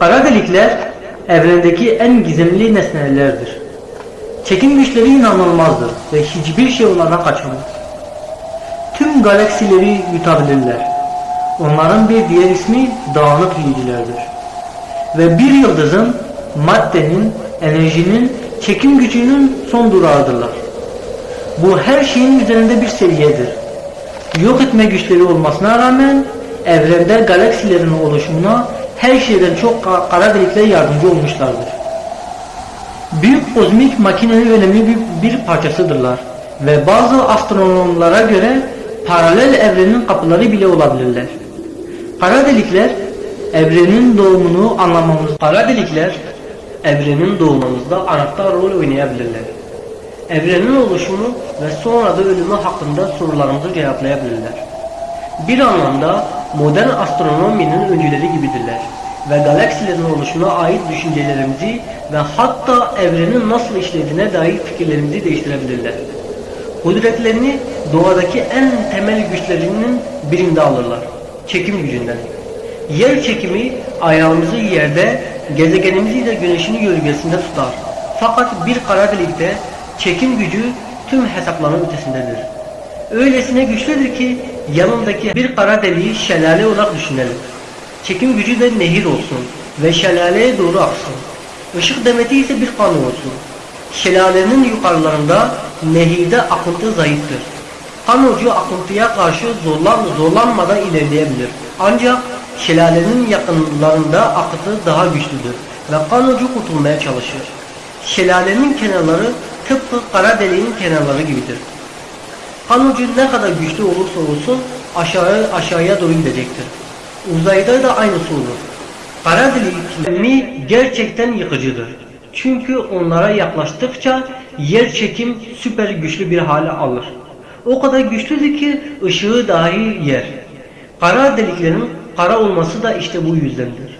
Kara delikler evrendeki en gizemli nesnelerdir. Çekim güçleri inanılmazdır ve hiçbir şey onlardan kaçamaz. Tüm galaksileri yutabilirler. Onların bir diğer ismi dağınık yiyicilerdir. Ve bir yıldızın, maddenin, enerjinin, çekim gücünün son durağıdırlar. Bu her şeyin üzerinde bir seviyedir. Yok etme güçleri olmasına rağmen evrende galaksilerin oluşumuna her şeyden çok ka- kara delikler yardımcı olmuşlardır. Büyük kozmik makinenin önemli bir, bir parçasıdırlar ve bazı astronomlara göre paralel evrenin kapıları bile olabilirler. Kara delikler evrenin doğumunu anlamamız kara delikler evrenin doğumumuzda anahtar rol oynayabilirler. Evrenin oluşumu ve sonra da ölümü hakkında sorularımızı cevaplayabilirler. Bir anlamda modern astronominin öncüleri gibidirler ve galaksilerin oluşumuna ait düşüncelerimizi ve hatta evrenin nasıl işlediğine dair fikirlerimizi değiştirebilirler. Kudretlerini doğadaki en temel güçlerinin birinde alırlar. Çekim gücünden. Yer çekimi ayağımızı yerde, gezegenimizi de güneşin gölgesinde tutar. Fakat bir kara delikte çekim gücü tüm hesapların ötesindedir. Öylesine güçlüdür ki yanındaki bir kara deliği şelale olarak düşünelim. Çekim gücü de nehir olsun ve şelaleye doğru aksın. Işık demeti ise bir kan olsun. Şelalenin yukarılarında nehirde akıntı zayıftır. Kan ucu akıntıya karşı zorlan, zorlanmadan ilerleyebilir. Ancak şelalenin yakınlarında akıntı daha güçlüdür ve kan ucu kurtulmaya çalışır. Şelalenin kenarları tıpkı kara deliğin kenarları gibidir. Kan ucu ne kadar güçlü olursa olsun aşağı aşağıya doğru gidecektir. Uzayda da aynısı olur. Kara delikleri gerçekten yıkıcıdır. Çünkü onlara yaklaştıkça yer çekim süper güçlü bir hale alır. O kadar güçlüdür ki ışığı dahi yer. Kara deliklerin kara olması da işte bu yüzdendir.